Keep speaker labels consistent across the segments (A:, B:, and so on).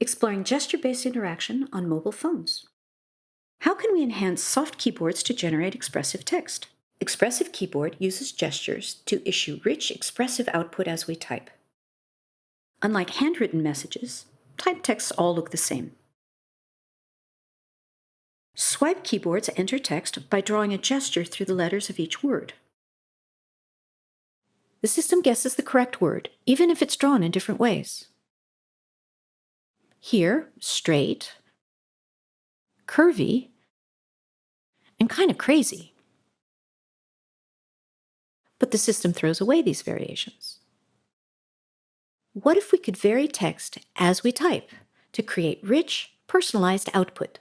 A: exploring gesture-based interaction on mobile phones. How can we enhance soft keyboards to generate expressive text? Expressive Keyboard uses gestures to issue rich, expressive output as we type. Unlike handwritten messages, typed texts all look the same. Swipe keyboards enter text by drawing a gesture through the letters of each word. The system guesses the correct word, even if it's drawn in different ways. Here, straight, curvy, and kind of crazy. But the system throws away these variations. What if we could vary text as we type to create rich, personalized output?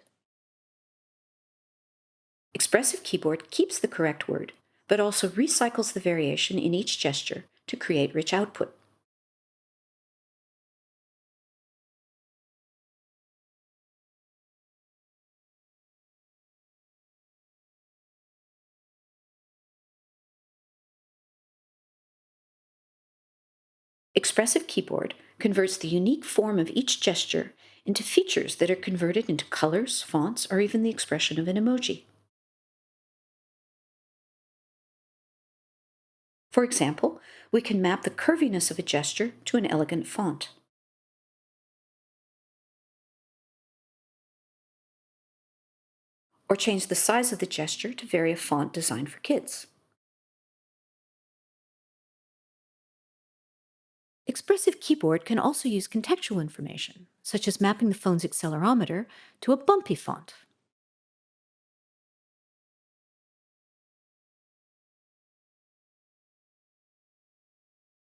A: Expressive Keyboard keeps the correct word, but also recycles the variation in each gesture to create rich output. Expressive Keyboard converts the unique form of each gesture into features that are converted into colors, fonts, or even the expression of an emoji. For example, we can map the curviness of a gesture to an elegant font. Or change the size of the gesture to vary a font designed for kids. Expressive Keyboard can also use contextual information, such as mapping the phone's accelerometer to a bumpy font.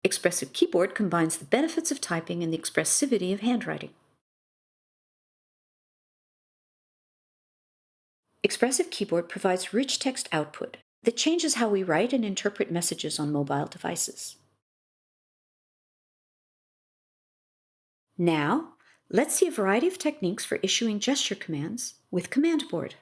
A: Expressive Keyboard combines the benefits of typing and the expressivity of handwriting. Expressive Keyboard provides rich text output that changes how we write and interpret messages on mobile devices. Now, let's see a variety of techniques for issuing gesture commands with Command Board.